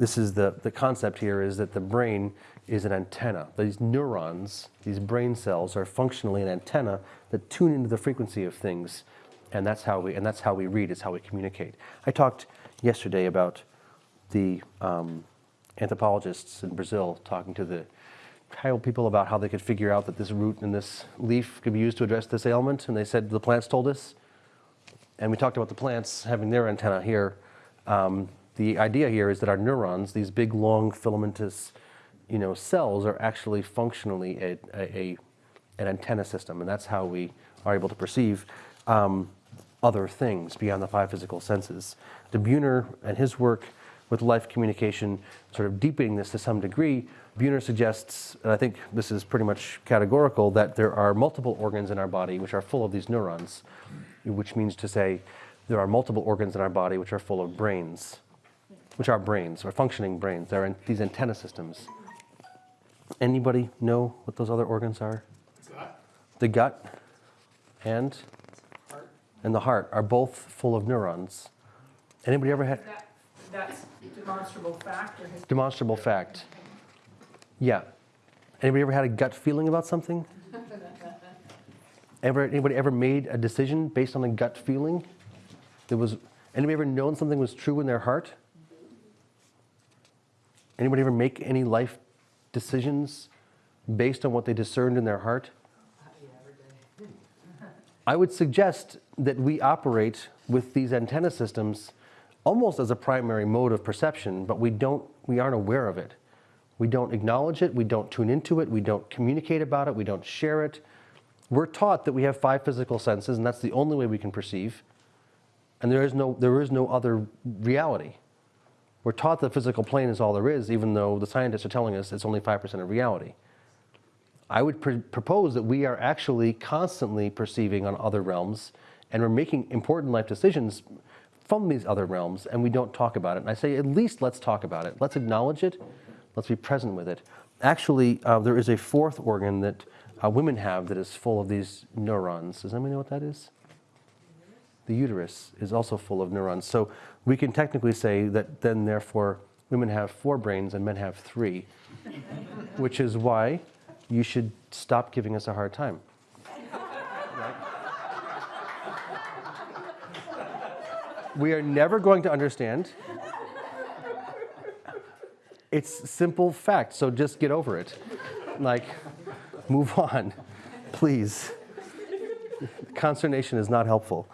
this is the, the concept here is that the brain is an antenna. These neurons, these brain cells are functionally an antenna that tune into the frequency of things. And that's how we, and that's how we read, it's how we communicate. I talked yesterday about the um, anthropologists in Brazil talking to the tribal people about how they could figure out that this root and this leaf could be used to address this ailment. And they said, the plants told us. And we talked about the plants having their antenna here. Um, the idea here is that our neurons, these big, long, filamentous you know, cells, are actually functionally a, a, a an antenna system. And that's how we are able to perceive um, other things beyond the five physical senses. De Buhner and his work with life communication, sort of deepening this to some degree, Buhner suggests, and I think this is pretty much categorical, that there are multiple organs in our body which are full of these neurons, which means to say there are multiple organs in our body which are full of brains, which are brains, or functioning brains. They're in these antenna systems. Anybody know what those other organs are? Gut, The gut and, heart, and the heart are both full of neurons. Anybody ever had That, that's demonstrable fact demonstrable fact? Yeah. Anybody ever had a gut feeling about something? Ever, anybody ever made a decision based on a gut feeling? There was, anybody ever known something was true in their heart? Anybody ever make any life decisions based on what they discerned in their heart? I would suggest that we operate with these antenna systems almost as a primary mode of perception, but we don't, we aren't aware of it. We don't acknowledge it, we don't tune into it, we don't communicate about it, we don't share it. We're taught that we have five physical senses and that's the only way we can perceive. And there is no, there is no other reality. We're taught the physical plane is all there is, even though the scientists are telling us it's only 5% of reality. I would pr propose that we are actually constantly perceiving on other realms and we're making important life decisions from these other realms and we don't talk about it. And I say, at least let's talk about it. Let's acknowledge it. Let's be present with it. Actually, uh, there is a fourth organ that uh, women have that is full of these neurons. Does anybody know what that is? The uterus is also full of neurons. So we can technically say that then therefore women have four brains and men have three, which is why you should stop giving us a hard time. We are never going to understand. It's simple fact, so just get over it. Like, move on, please. Consternation is not helpful.